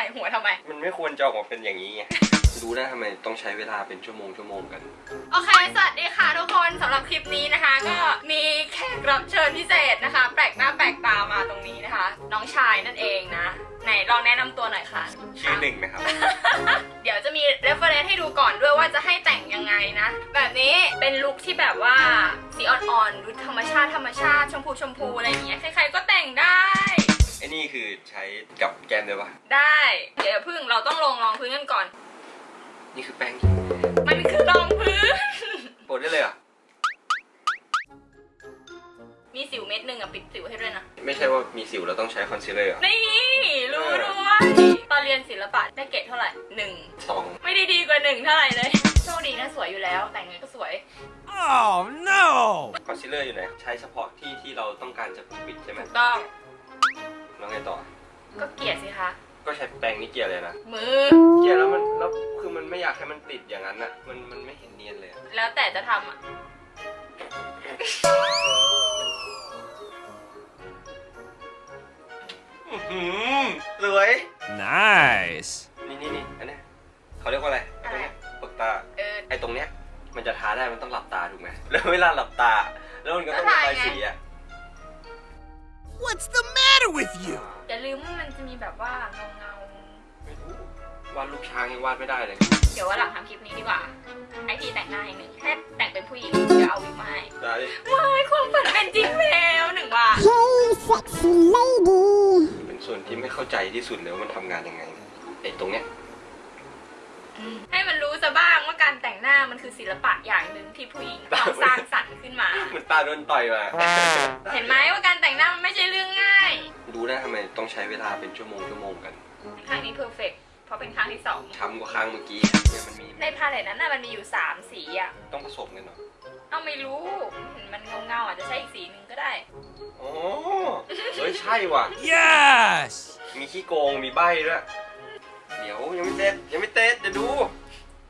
ส่หัวทำไม มันไม่ควรจะออกมาเป็นอย่างนี้ไงรู้นะทำไมต้องใช้เวลาเป็นชั่วโมงชั่วโมงกัน โอเค สวัสดีค่ะทุกคนสำหรับคลิปนี้นะคะ ก็มีแขกรับเชิญพิเศษนะคะ แปลกหน้าแปลกตามาตรงนี้นะคะ น้องชายนั่นเองนะ ไหนลองแนะนำตัวหน่อยค่ะ ชื่อหนึ่งนะครับ เดี๋ยวจะมี reference ให้ดูก่อนด้วยว่าจะให้แต่งยังไงนะ แบบนี้เป็นลุคที่แบบว่าสีอ่อนๆดูธรรมชาติธรรมชาติชมพูชมพูอะไรอย่างเงี้ยใครๆก็แต่งได้ไอ้นี่คือ ใช้กับแก้มได้ปะได้ เดี๋ยวอย่าพึ่งเราต้องลงรองพื้นกันก่อน นี่คือแป้ง มันคือรองพื้นโปะได้เลยเหรออะ มีสิวเม็ดหนึ่งอะปิดสิวให้ด้วยนะ ไม่ใช่ว่ามีสิวเราต้องใช้คอนซีลเลอร์เหรอนี่รู้ด้วยตอนเรียนศิลปะได้เกรดเท่าไหร่หนึ่ง สองไม่ได้ดีกว่าหนึ่งเท่าไหร่เลย โชคดีนะสวยอยู่แล้ว แต่งไงก็สวย Oh no! concealer อยู่ไหน ใช้เฉพาะที่ที่เราต้องการจะปกปิดใช่ไหมถูกต้อง แล้วไงต่อ ก็เกลี่ยสิคะ ก็ใช้แปรงนี่เกลี่ยเลยนะ มือ เกลี่ยแล้วมันแล้วคือมันไม่อยากให้มันติดอย่างนั้นอะ มันมันไม่เห็นเนียนเลยอะแล้วแต่จะทำอะอื้อหือสวย Nice. นี่นี่นี่อันเนี้ยเขาเรียกว่าอะไรไอ้ตรงเนี้ยเปลือกตา เออ ไอ้ตรงเนี้ยมันจะทาได้มันต้องหลับตาถูกไหมแล้วเวลาหลับตา แล้วมันก็ต้องแล้วระทาบายไงสีอะ What's the matter with you? อย่าลืมว่ามันจะมีแบบว่าเงาเงาไม่รู้วาดลูกช้างยังวาดไม่ได้เลย ๆเดี๋ยวว่าหลังทำคลิปนี้ดีกว่า ไอทีแต่งหน้าให้หนึ่งแค่แต่งเป็นผู้หญิงเดี๋ยวเอาวิกมาให้ได้ดิว้ายความฝันเป็นจริงแล้วหนึ่งว่า Hey, sexy lady. เป็นส่วนที่ไม่เข้าใจที่สุดเลยว่ามันทำงานยังไง ไอ้ตรงเนี้ย ให้มันรู้ซะบ้างว่าการแต่งหน้ามันคือศิลปะอย่างหนึ่งที่ผู้หญิงต้องสร้างสรรค์ขึ้นมาเหมันตาโดนต่อยมา เห็นไหมว่าการแต่งหน้ามันไม่ใช่เรื่องง่าย รู้นะทำไมต้องใช้เวลาเป็นชั่วโมงชั่วโมงกันครั้งนี้ perfect เพราะเป็นครั้งที่สองช้ำกว่าครั้งเมื่อกี้เนี่ยมันมีใน palette นั้นน่ะมันมีอยู่สามสีอะ ต้องผสมกันเหรอเอาไม่รู้เห็นมันเงาๆอาจจะใช่อีกสีหนึ่งก็ได้อ๋อเฮ้ยใช่ว่ะ Yes! มีขี้โกงมีใบด้วยเดี๋ยวยังไม่เต็ดยังไม่เต็ดจะดู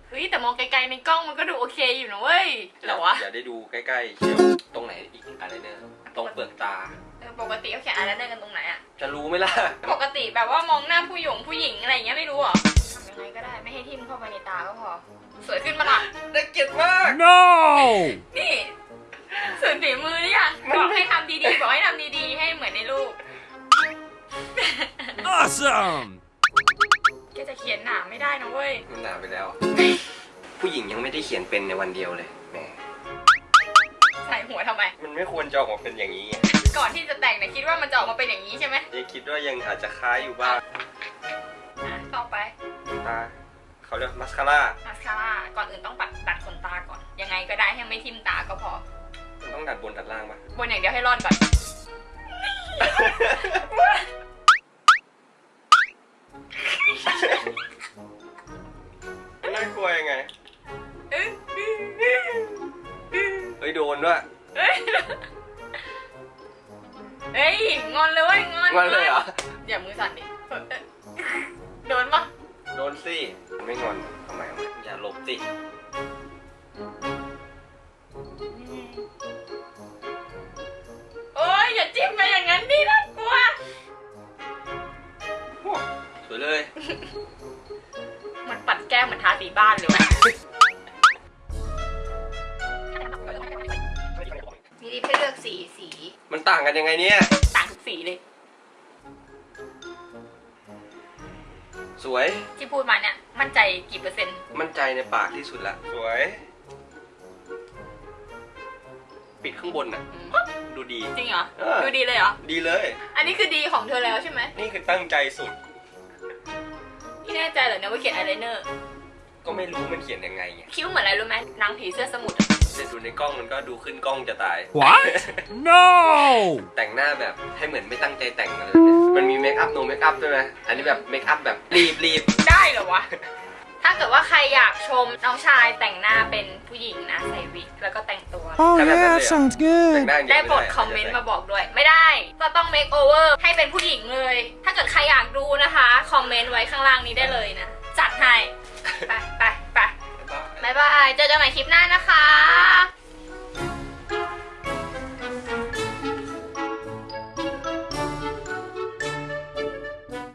เฮ้ยแต่มองไกลๆในกล้องมันก็ดูโอเคอยู่นะเว้ยเหรอวะอย่าได้ดูใกล้ๆเชียวตรงไหนอีกอะไรเนี่ยตรงเปลือกตา เออปกติเขาเขียนอะไรกันตรงไหนอะจะรู้ไหมล่ะ ปกติแบบว่ามองหน้าผู้หญิงผู้หญิงอะไรอย่างเงี้ยไม่รู้เหรอทำยังไงก็ได้ไม่ให้ทิ่มเข้าไปในตาก็พอ สวยขึ้นมาละได้เกียรติมาก No! นี่ส่วนฝีมือนี่ยังบอกให้ทำดีๆบอกให้ทำดีๆให้เหมือนในรูป Awesome! แกจะเขียนหนาไม่ได้นะเว้ย มันหนาไปแล้ว ผู้หญิงยังไม่ได้เขียนเป็นในวันเดียวเลยแหมใส่หัวทำไม มันไม่ควรจะออกมาเป็นอย่างนี้ไง ก่อนที่จะแต่งเนี่ยคิดว่ามันจะออกมาเป็นอย่างนี้ใช่ไหมยังคิดว่ายังอาจจะคล้ายอยู่บ้างอะต่อไปตาเขาเรียกมัสคาร่ามาสคาร่าก่อนอื่นต้องปัดตัดขนตาก่อน ยังไงก็ได้ให้ไม่ทิ่มตาก็พอ มันต้องดัดบนดัดล่างปะบนอย่างเดียวให้รอดก่อนน่ เอ้ยงอนเลยเว้ยงอนงอนเลยเหรอ อย่ามือสั่นดิเออเออโดนปะโดนสิ ไม่งอนทำไมวะอย่าหลบสิ โอ้ยอย่าจิ้มมาอย่างนั้นดิน่ากลัวโอ้สวยเลย มันปัดแก้มเหมือนทาสีบ้านเลยวะ มีดิให้เลือกสีสี มันต่างกันยังไงเนี่ย ต่างทุกสีเลย สวย ที่พูดมาเนี่ย มั่นใจกี่เปอร์เซ็นต์ มั่นใจในปากที่สุดละ สวย ปิดข้างบนน่ะ ดูดี จริงเหรอ เออ ดูดีเลยเหรอ ดีเลย อันนี้คือดีของเธอแล้วใช่ไหมนี่คือตั้งใจสุดพี่แน่ใจเหรอเนี่ยว่าเขียนอายไลเนอร์ ก็ไม่รู้มันเขียนยังไงไง คิ้วเหมือนอะไรรู้ไหมนางผีเสื้อสมุทร แต่ดูในกล้องมันก็ดูขึ้นกล้องจะตาย What? No! แต่งหน้าแบบให้เหมือนไม่ตั้งใจแต่งอะไรแบบเลยมันมีเมคอัพโนเมคอัพด้วยไหมอันนี้แบบเมคอัพแบบรีบรีบได้เหรอวะ ถ้าเกิดว่าใครอยากชมน้องชายแต่งหน้าเป็นผู้หญิงนะใส่วิกแล้วก็แต่งตัว Oh, Can I have yeah, that sounds แต่ง good. หน้าอย่างเดีได้ยวโปรดม่คอมเมนต์มาบอกด้วย ไม่ได้ ก็ต้อง make over ให้เป็นผู้หญิงเลย ถ้าเกิดใครอยากดูนะคะ คอมเมนต์ไว้ข้างล่างนี้ได้เลยนะ จัดให้ายบาย เจอกันใหม่คลิปหน้านะคะ